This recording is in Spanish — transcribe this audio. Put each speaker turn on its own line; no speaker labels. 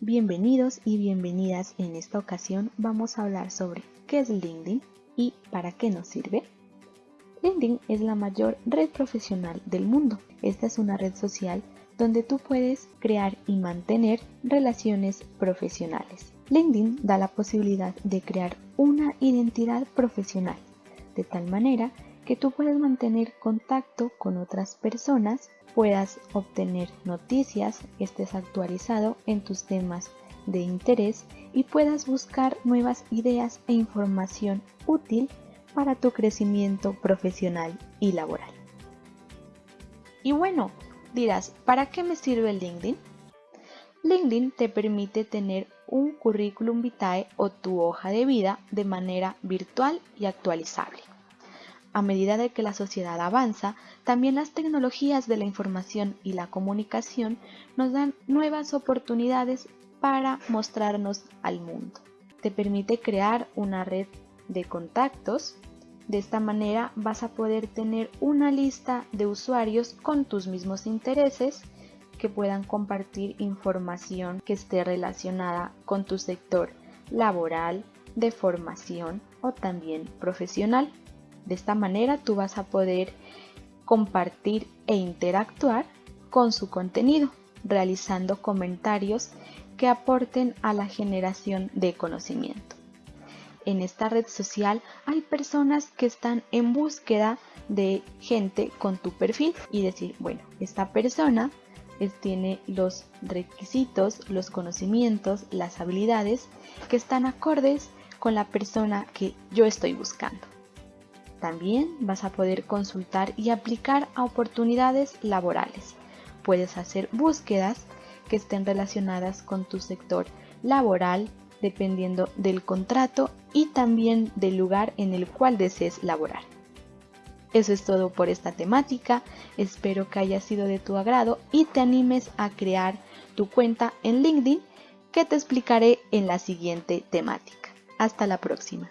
Bienvenidos y bienvenidas. En esta ocasión vamos a hablar sobre qué es LinkedIn y para qué nos sirve. LinkedIn es la mayor red profesional del mundo. Esta es una red social donde tú puedes crear y mantener relaciones profesionales. LinkedIn da la posibilidad de crear una identidad profesional, de tal manera que tú puedes mantener contacto con otras personas puedas obtener noticias, estés actualizado en tus temas de interés y puedas buscar nuevas ideas e información útil para tu crecimiento profesional y laboral. Y bueno, dirás, ¿para qué me sirve LinkedIn? LinkedIn te permite tener un currículum vitae o tu hoja de vida de manera virtual y actualizable. A medida de que la sociedad avanza, también las tecnologías de la información y la comunicación nos dan nuevas oportunidades para mostrarnos al mundo. Te permite crear una red de contactos. De esta manera vas a poder tener una lista de usuarios con tus mismos intereses que puedan compartir información que esté relacionada con tu sector laboral, de formación o también profesional. De esta manera tú vas a poder compartir e interactuar con su contenido, realizando comentarios que aporten a la generación de conocimiento. En esta red social hay personas que están en búsqueda de gente con tu perfil y decir, bueno, esta persona tiene los requisitos, los conocimientos, las habilidades que están acordes con la persona que yo estoy buscando. También vas a poder consultar y aplicar a oportunidades laborales. Puedes hacer búsquedas que estén relacionadas con tu sector laboral dependiendo del contrato y también del lugar en el cual desees laborar. Eso es todo por esta temática, espero que haya sido de tu agrado y te animes a crear tu cuenta en LinkedIn que te explicaré en la siguiente temática. Hasta la próxima.